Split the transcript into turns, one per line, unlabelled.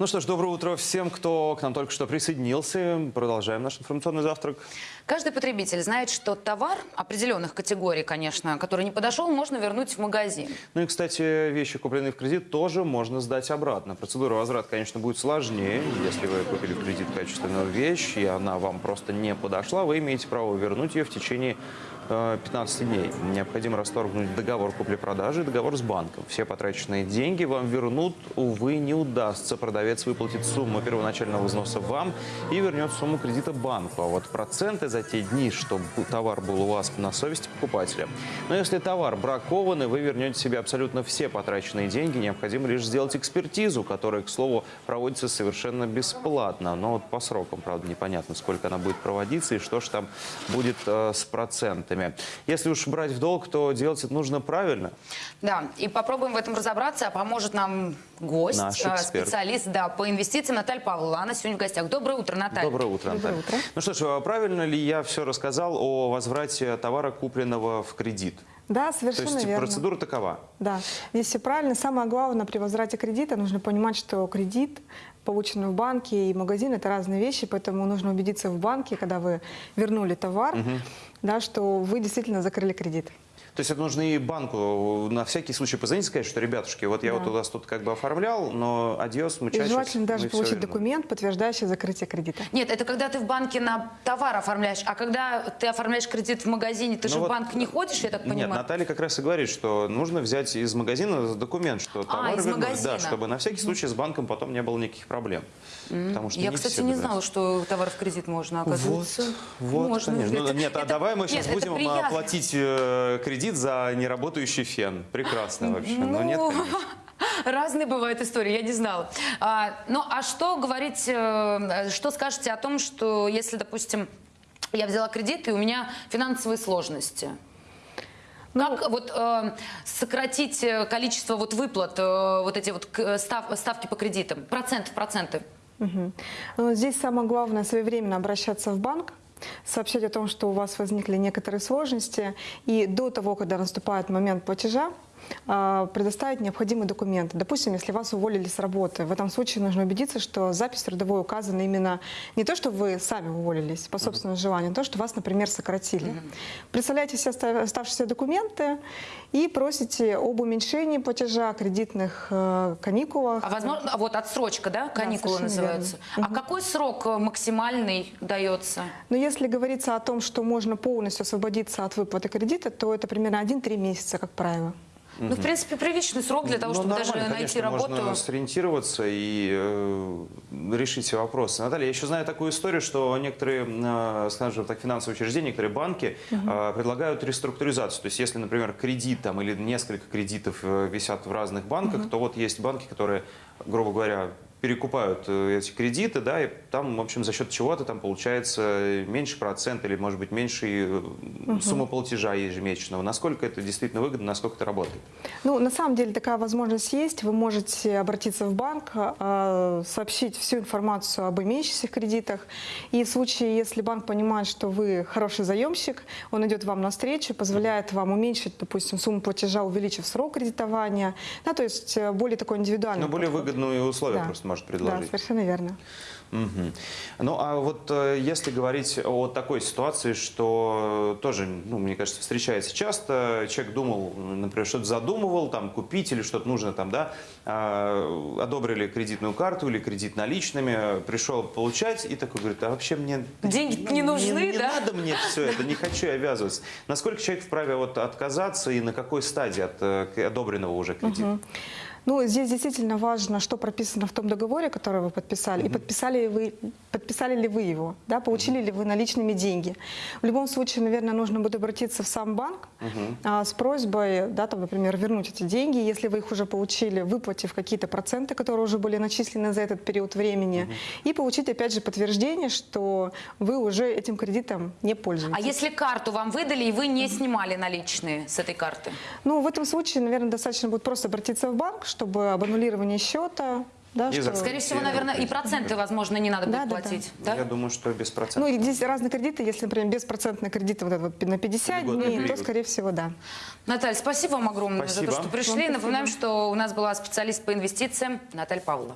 Ну что ж, доброе утро всем, кто к нам только что присоединился. Продолжаем наш информационный завтрак.
Каждый потребитель знает, что товар определенных категорий, конечно, который не подошел, можно вернуть в магазин.
Ну и, кстати, вещи, купленные в кредит, тоже можно сдать обратно. Процедура возврата, конечно, будет сложнее. Если вы купили в кредит качественную вещь, и она вам просто не подошла, вы имеете право вернуть ее в течение 15 дней. Необходимо расторгнуть договор купли-продажи и договор с банком. Все потраченные деньги вам вернут, увы, не удастся. Продавец выплатит сумму первоначального взноса вам и вернет сумму кредита банку. А вот проценты за те дни, что товар был у вас на совести покупателя. Но если товар бракованный, вы вернете себе абсолютно все потраченные деньги. Необходимо лишь сделать экспертизу, которая, к слову, проводится совершенно бесплатно. Но вот по срокам, правда, непонятно, сколько она будет проводиться и что же там будет э, с процентами. Если уж брать в долг, то делать это нужно правильно.
Да, и попробуем в этом разобраться. А Поможет нам гость,
Наш
э,
эксперт.
специалист да, по инвестициям Наталья Павлова. Она сегодня в гостях. Доброе утро, Наталья.
Доброе утро, Наталья.
утро.
Ну что ж, а правильно ли я все рассказал о возврате товара, купленного в кредит?
Да,
То
совершенно
есть
верно.
процедура такова.
Да, здесь все правильно. Самое главное при возврате кредита нужно понимать, что кредит, полученный в банке и магазин, это разные вещи, поэтому нужно убедиться в банке, когда вы вернули товар, да, что вы действительно закрыли кредит.
То есть это нужно и банку на всякий случай позвонить и сказать, что, ребятушки, вот я
Да.
вот у вас тут как бы оформлял, но адьос, мы
И желательно даже получить
вернем.
документ, подтверждающий закрытие кредита.
Нет, это когда ты в банке на товар оформляешь, а когда ты оформляешь кредит в магазине, ты
Ну
же в
вот,
банк не ходишь, я так
Нет,
понимаю?
Наталья как раз и говорит, что нужно взять из магазина документ, что товар
А, из
вернули.
магазина.
Да, чтобы на всякий случай с банком потом не было никаких проблем. Потому что
Я,
не
кстати, не знала, что товар в кредит можно,
Вот,
оказывается.
вот,
можно.
конечно. Ну,
Это-
нет, а
это-
давай мы
нет,
сейчас
это
будем а,
приятно.
Э, кредит за неработающий фен. Прекрасно вообще. Но нет,
Ну,
конечно.
Разные бывают истории, я не знала. А, ну, а что говорить, э, что скажете о том, что если, допустим, я взяла кредит, и у меня финансовые сложности?
Ну,
Как вот э, сократить э, количество вот выплат, э, вот эти вот к- став- ставки по кредитам, процент в проценты?
Мгм. Ну, Здесь самое главное своевременно обращаться в банк, сообщать о том, что у вас возникли некоторые сложности, и до того, когда наступает момент платежа, предоставить необходимые документы. Допустим, если вас уволили с работы, в этом случае нужно убедиться, что запись трудовой указана именно не то, что вы сами уволились по собственному желанию, а то, что вас, например, сократили. Представляете все оста- оставшиеся документы и просите об уменьшении платежа, кредитных э, каникулах.
А возможно, а вот отсрочка, да, каникулы
совершенно
называются.
верно.
А какой срок э, максимальный дается?
Но если говорится о том, что можно полностью освободиться от выплаты кредита, то это примерно 1-3 месяца, как правило.
Ну, в принципе, приличный срок для того,
Ну,
чтобы даже найти
конечно,
работу.
Можно сориентироваться и э, решить все вопросы. Наталья, я еще знаю такую историю, что некоторые, э, скажем так, финансовые учреждения, некоторые банки э, предлагают реструктуризацию. То есть, если, например, кредит там, или несколько кредитов э, висят в разных банках, то вот есть банки, которые, грубо говоря, перекупают э, эти кредиты, да, и там, в общем, за счет чего-то там получается меньше процент или, может быть, меньше э, сумма платежа ежемесячного. Насколько это действительно выгодно, насколько это работает?
Ну, на самом деле такая возможность есть. Вы можете обратиться в банк, э, сообщить всю информацию об имеющихся кредитах. И в случае, если банк понимает, что вы хороший заемщик, он идет вам навстречу, позволяет вам уменьшить, допустим, сумму платежа, увеличив срок кредитования. Да, то есть более такой индивидуальный
Ну, более
подход.
выгодные условия
Да.
просто может
Да,
предложить.
совершенно верно.
Мгм. Ну, а вот э, если говорить о такой ситуации, что тоже, ну, мне кажется, встречается часто, человек думал, например, что-то задумывал, там, купить или что-то нужно, там, да, а, одобрили кредитную карту или кредит наличными, пришел получать и такой говорит, а вообще мне...
Деньги
ну,
не нужны,
не,
да?
надо мне все это, не хочу я обвязываться. Насколько человек вправе вот отказаться и на какой стадии от э, одобренного уже кредита?
Ну, здесь действительно важно, что прописано в том договоре, который вы подписали, и подписали ли вы, подписали ли вы его, да, получили ли вы наличными деньги. В любом случае, наверное, нужно будет обратиться в сам банк а, с просьбой, да, там, например, вернуть эти деньги, если вы их уже получили, выплатив какие-то проценты, которые уже были начислены за этот период времени, и получить, опять же, подтверждение, что вы уже этим кредитом не пользуетесь.
А если карту вам выдали, и вы не снимали наличные с этой карты?
Ну, в этом случае, наверное, достаточно будет просто обратиться в банк, чтобы об аннулировании счета, да,
И
что...
Скорее всего, наверное, и проценты, возможно, не надо
Да,
будет
да, да.
платить. Да?
Я думаю, что без процентов.
Ну, и здесь разные кредиты. Если, например, беспроцентный кредит вот этот вот на 50
Льготный
дней,
период.
то, скорее всего, да.
Наталья, спасибо вам огромное
Спасибо.
за то, что пришли.
Вам
Напоминаем, что у нас была специалист по инвестициям Наталья Павлова.